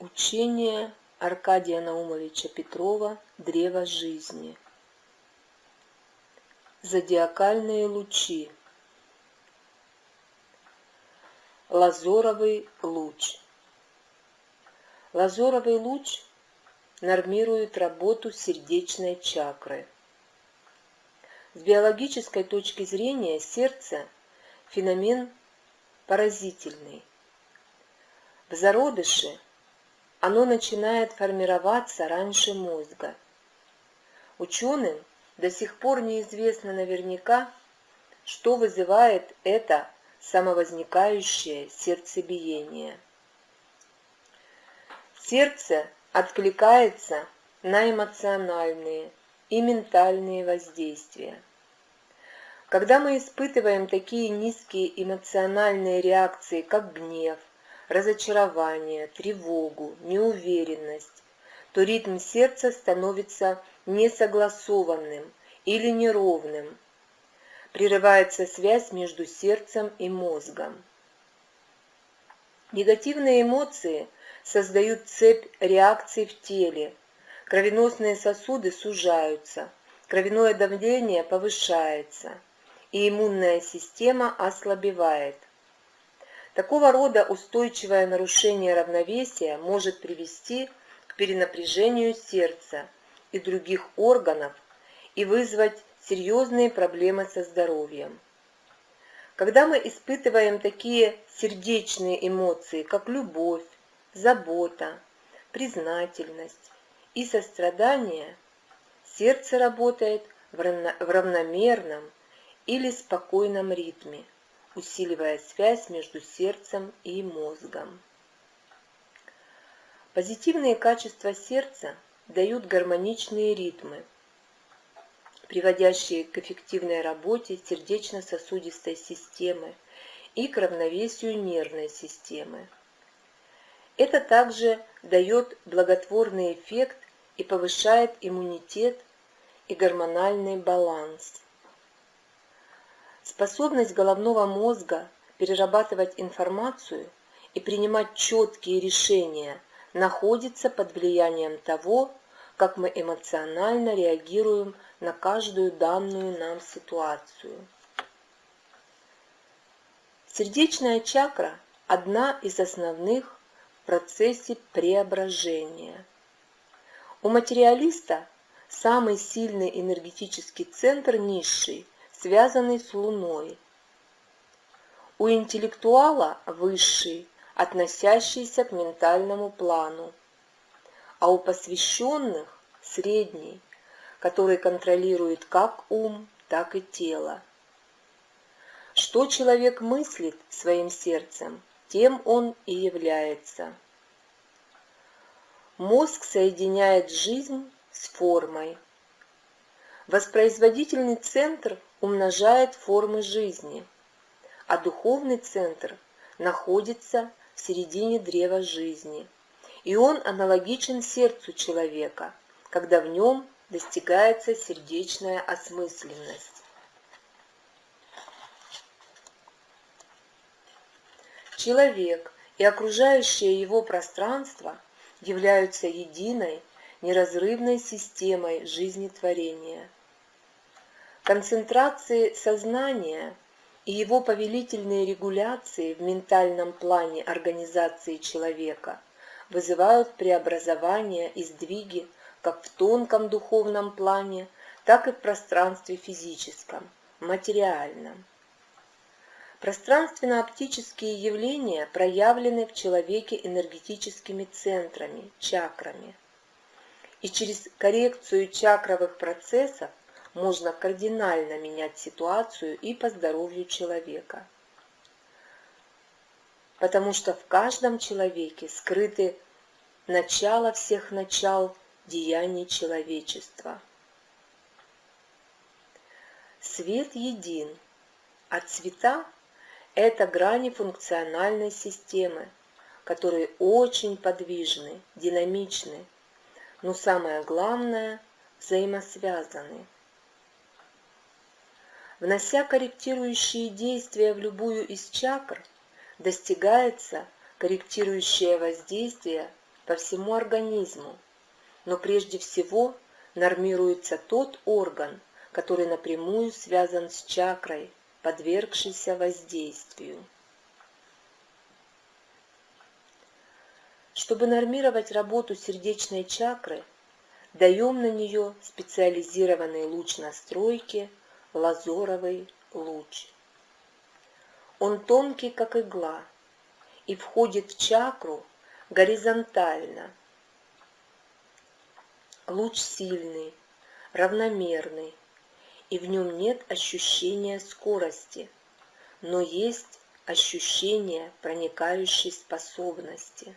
Учение Аркадия Наумовича Петрова «Древо жизни». Зодиакальные лучи. Лазоровый луч. Лазоровый луч нормирует работу сердечной чакры. С биологической точки зрения сердце – феномен поразительный. В зародыше – оно начинает формироваться раньше мозга. Ученым до сих пор неизвестно наверняка, что вызывает это самовозникающее сердцебиение. Сердце откликается на эмоциональные и ментальные воздействия. Когда мы испытываем такие низкие эмоциональные реакции, как гнев, разочарование, тревогу, неуверенность, то ритм сердца становится несогласованным или неровным. Прерывается связь между сердцем и мозгом. Негативные эмоции создают цепь реакций в теле. Кровеносные сосуды сужаются, кровяное давление повышается, и иммунная система ослабевает. Такого рода устойчивое нарушение равновесия может привести к перенапряжению сердца и других органов и вызвать серьезные проблемы со здоровьем. Когда мы испытываем такие сердечные эмоции, как любовь, забота, признательность и сострадание, сердце работает в равномерном или спокойном ритме усиливая связь между сердцем и мозгом. Позитивные качества сердца дают гармоничные ритмы, приводящие к эффективной работе сердечно-сосудистой системы и к равновесию нервной системы. Это также дает благотворный эффект и повышает иммунитет и гормональный баланс. Способность головного мозга перерабатывать информацию и принимать четкие решения находится под влиянием того, как мы эмоционально реагируем на каждую данную нам ситуацию. Сердечная чакра – одна из основных в процессе преображения. У материалиста самый сильный энергетический центр низший – связанный с Луной. У интеллектуала высший, относящийся к ментальному плану, а у посвященных средний, который контролирует как ум, так и тело. Что человек мыслит своим сердцем, тем он и является. Мозг соединяет жизнь с формой. Воспроизводительный центр умножает формы жизни, а духовный центр находится в середине древа жизни, и он аналогичен сердцу человека, когда в нем достигается сердечная осмысленность. Человек и окружающее его пространство являются единой, неразрывной системой жизнетворения – концентрации сознания и его повелительные регуляции в ментальном плане организации человека вызывают преобразования и сдвиги как в тонком духовном плане, так и в пространстве физическом, материальном. Пространственно-оптические явления проявлены в человеке энергетическими центрами, чакрами. И через коррекцию чакровых процессов можно кардинально менять ситуацию и по здоровью человека. Потому что в каждом человеке скрыты начало всех начал деяний человечества. Свет един, а цвета – это грани функциональной системы, которые очень подвижны, динамичны, но самое главное – взаимосвязаны – Внося корректирующие действия в любую из чакр, достигается корректирующее воздействие по всему организму, но прежде всего нормируется тот орган, который напрямую связан с чакрой, подвергшийся воздействию. Чтобы нормировать работу сердечной чакры, даем на нее специализированный луч настройки лазоровый луч. Он тонкий, как игла, и входит в чакру горизонтально. Луч сильный, равномерный, и в нем нет ощущения скорости, но есть ощущение проникающей способности.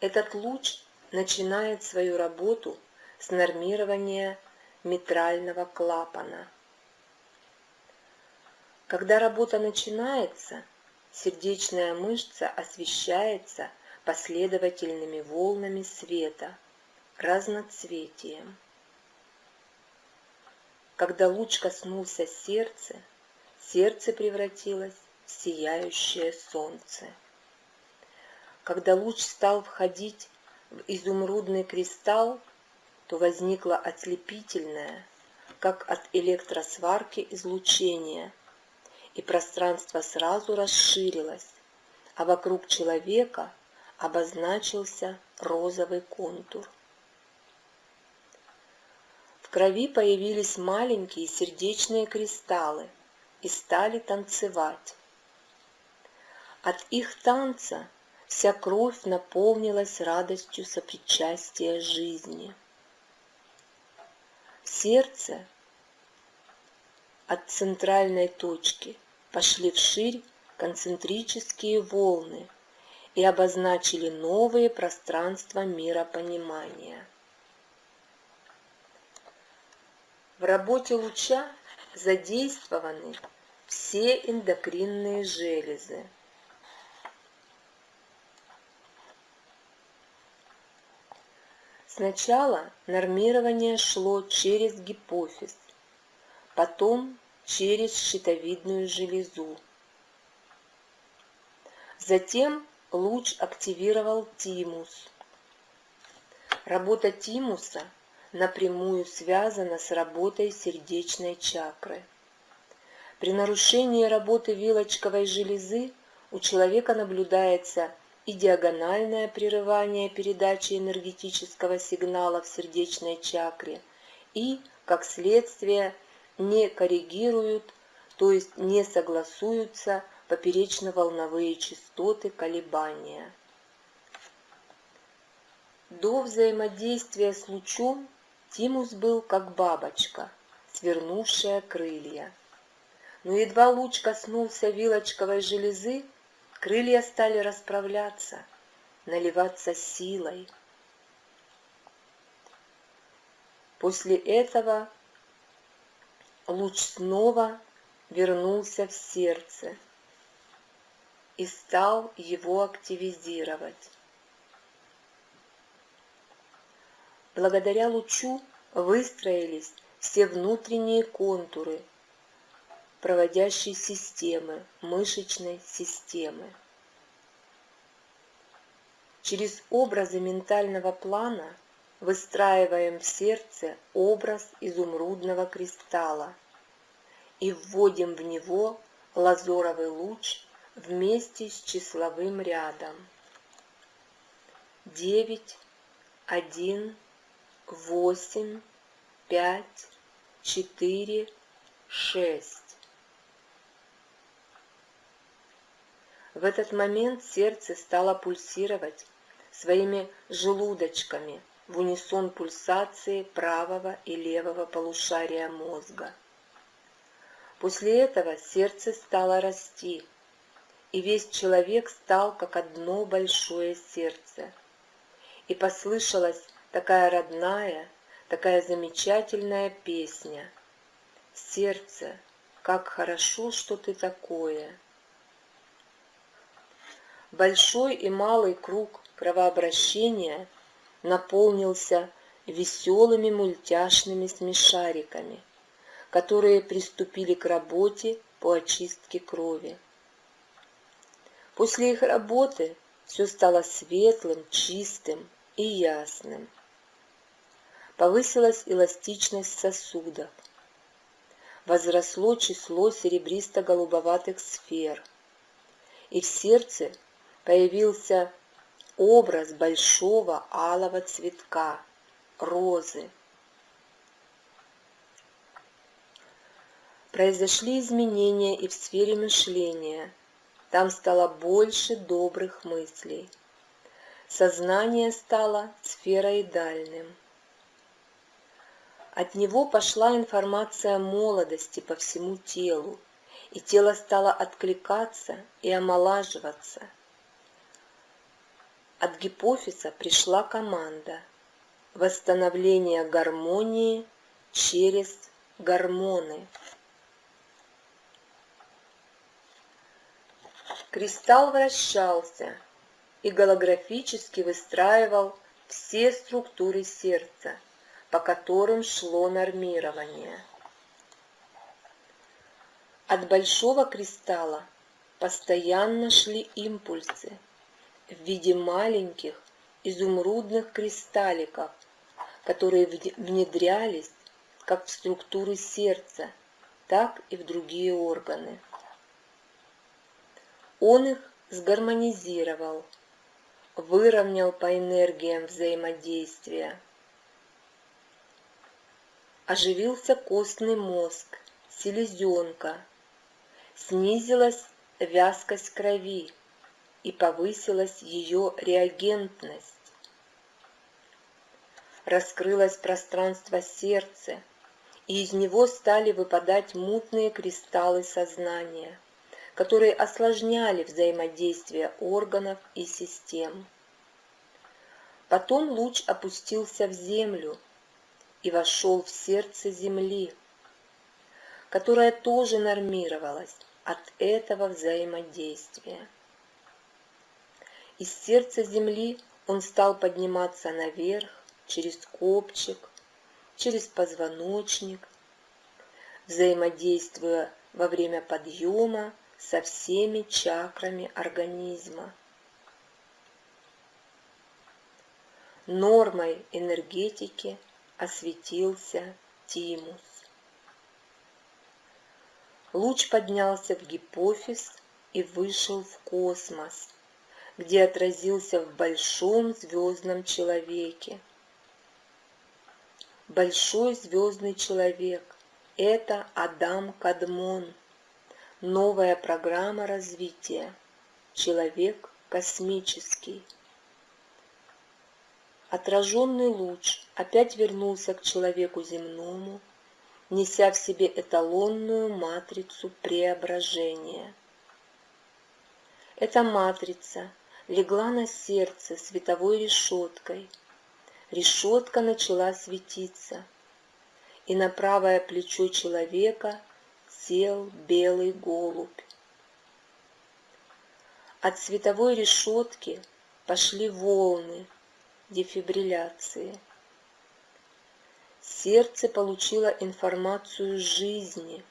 Этот луч начинает свою работу с нормирования митрального клапана. Когда работа начинается, сердечная мышца освещается последовательными волнами света, разноцветием. Когда луч коснулся сердца, сердце превратилось в сияющее солнце. Когда луч стал входить в изумрудный кристалл, то возникло ослепительное, как от электросварки излучение, и пространство сразу расширилось, а вокруг человека обозначился розовый контур крови появились маленькие сердечные кристаллы и стали танцевать. От их танца вся кровь наполнилась радостью сопричастия жизни. В сердце от центральной точки пошли вширь концентрические волны и обозначили новые пространства миропонимания. В работе луча задействованы все эндокринные железы. Сначала нормирование шло через гипофиз, потом через щитовидную железу. Затем луч активировал тимус. Работа тимуса – напрямую связана с работой сердечной чакры. При нарушении работы вилочковой железы у человека наблюдается и диагональное прерывание передачи энергетического сигнала в сердечной чакре, и, как следствие, не коррегируют, то есть не согласуются поперечно-волновые частоты колебания. До взаимодействия с лучом Тимус был как бабочка, свернувшая крылья. Но едва луч коснулся вилочковой железы, крылья стали расправляться, наливаться силой. После этого луч снова вернулся в сердце и стал его активизировать. Благодаря лучу выстроились все внутренние контуры проводящей системы, мышечной системы. Через образы ментального плана выстраиваем в сердце образ изумрудного кристалла и вводим в него лазоровый луч вместе с числовым рядом. 9, 1, восемь, пять, четыре, шесть. В этот момент сердце стало пульсировать своими желудочками в унисон пульсации правого и левого полушария мозга. После этого сердце стало расти, и весь человек стал как одно большое сердце. И послышалось такая родная, такая замечательная песня. Сердце, как хорошо, что ты такое. Большой и малый круг кровообращения наполнился веселыми мультяшными смешариками, которые приступили к работе по очистке крови. После их работы все стало светлым, чистым и ясным. Повысилась эластичность сосудов. Возросло число серебристо-голубоватых сфер. И в сердце появился образ большого алого цветка – розы. Произошли изменения и в сфере мышления. Там стало больше добрых мыслей. Сознание стало сфероидальным. От него пошла информация молодости по всему телу, и тело стало откликаться и омолаживаться. От гипофиза пришла команда восстановления гармонии через гормоны. Кристалл вращался и голографически выстраивал все структуры сердца, по которым шло нормирование. От большого кристалла постоянно шли импульсы в виде маленьких изумрудных кристалликов, которые внедрялись как в структуры сердца, так и в другие органы. Он их сгармонизировал, выровнял по энергиям взаимодействия. Оживился костный мозг, селезенка, снизилась вязкость крови и повысилась ее реагентность. Раскрылось пространство сердца, и из него стали выпадать мутные кристаллы сознания – которые осложняли взаимодействие органов и систем. Потом луч опустился в землю и вошел в сердце Земли, которая тоже нормировалась от этого взаимодействия. Из сердца Земли он стал подниматься наверх через копчик, через позвоночник, взаимодействуя во время подъема со всеми чакрами организма. Нормой энергетики осветился тимус. Луч поднялся в гипофиз и вышел в космос, где отразился в большом звездном человеке. Большой звездный человек – это Адам Кадмон – Новая программа развития. Человек космический. Отраженный луч опять вернулся к человеку земному, неся в себе эталонную матрицу преображения. Эта матрица легла на сердце световой решеткой. Решетка начала светиться, и на правое плечо человека – сел белый голубь. От световой решетки пошли волны дефибрилляции. Сердце получило информацию жизни,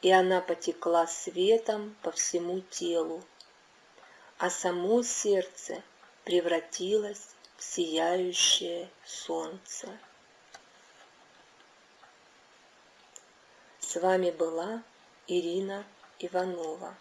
и она потекла светом по всему телу, а само сердце превратилось в сияющее солнце. С вами была Ирина Иванова.